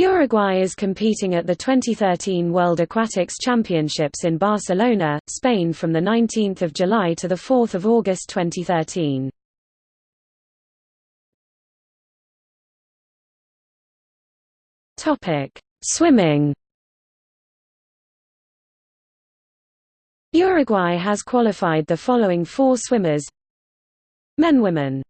Uruguay is competing at the 2013 World Aquatics Championships in Barcelona, Spain from 19 July to 4 August 2013. Swimming Uruguay has qualified the following four swimmers Men Women